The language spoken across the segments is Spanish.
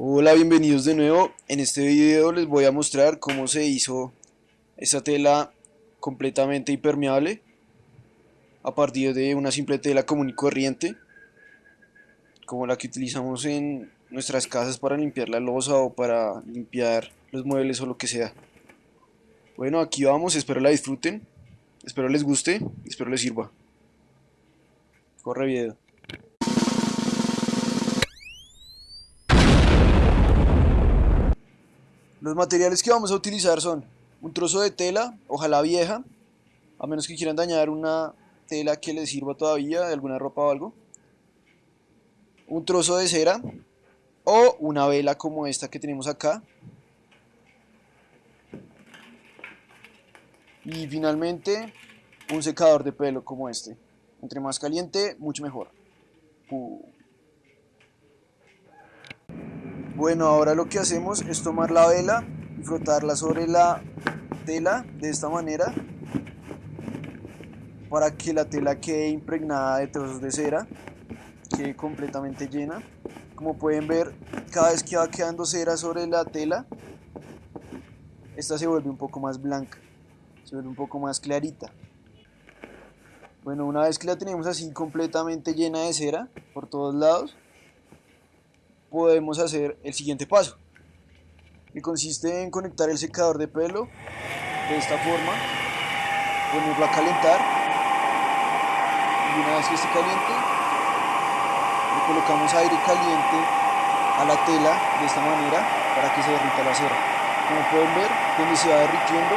Hola, bienvenidos de nuevo. En este video les voy a mostrar cómo se hizo esta tela completamente impermeable a partir de una simple tela común y corriente como la que utilizamos en nuestras casas para limpiar la losa o para limpiar los muebles o lo que sea. Bueno, aquí vamos, espero la disfruten, espero les guste espero les sirva. Corre video. Los materiales que vamos a utilizar son un trozo de tela, ojalá vieja, a menos que quieran dañar una tela que les sirva todavía, de alguna ropa o algo. Un trozo de cera o una vela como esta que tenemos acá. Y finalmente un secador de pelo como este. Entre más caliente, mucho mejor. Bueno, ahora lo que hacemos es tomar la vela y frotarla sobre la tela de esta manera para que la tela quede impregnada de trozos de cera, quede completamente llena. Como pueden ver, cada vez que va quedando cera sobre la tela, esta se vuelve un poco más blanca, se vuelve un poco más clarita. Bueno, una vez que la tenemos así completamente llena de cera por todos lados, podemos hacer el siguiente paso, que consiste en conectar el secador de pelo de esta forma, ponerlo a calentar y una vez que esté caliente, le colocamos aire caliente a la tela de esta manera para que se derrita la cera. Como pueden ver, donde se va derritiendo,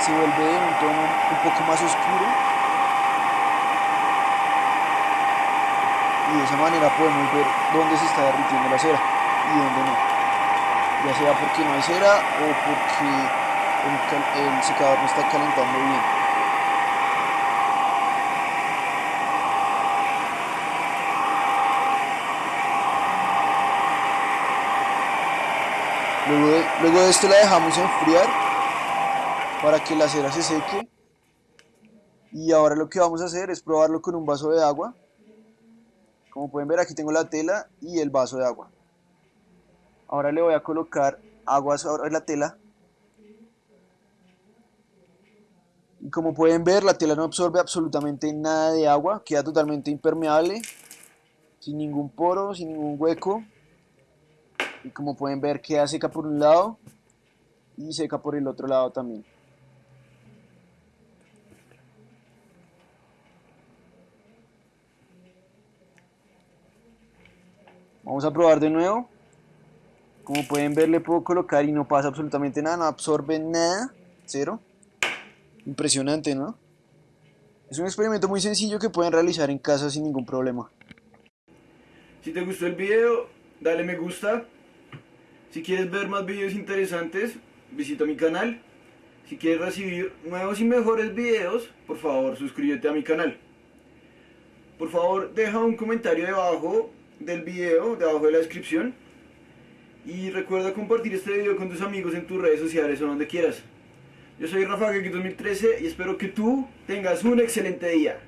se vuelve de un tono un poco más oscuro y de esa manera podemos ver dónde se está derritiendo la cera y dónde no. Ya sea porque no hay cera o porque el, el secador no está calentando bien. Luego de, luego de esto la dejamos enfriar para que la cera se seque y ahora lo que vamos a hacer es probarlo con un vaso de agua como pueden ver aquí tengo la tela y el vaso de agua. Ahora le voy a colocar agua sobre la tela. Y como pueden ver la tela no absorbe absolutamente nada de agua, queda totalmente impermeable, sin ningún poro, sin ningún hueco. Y como pueden ver queda seca por un lado y seca por el otro lado también. Vamos a probar de nuevo. Como pueden ver le puedo colocar y no pasa absolutamente nada, no absorbe nada, cero. Impresionante, ¿no? Es un experimento muy sencillo que pueden realizar en casa sin ningún problema. Si te gustó el video, dale me gusta. Si quieres ver más videos interesantes, visita mi canal. Si quieres recibir nuevos y mejores videos, por favor suscríbete a mi canal. Por favor, deja un comentario debajo del video debajo de la descripción. Y recuerda compartir este video con tus amigos en tus redes sociales o donde quieras. Yo soy Rafa Geki 2013 y espero que tú tengas un excelente día.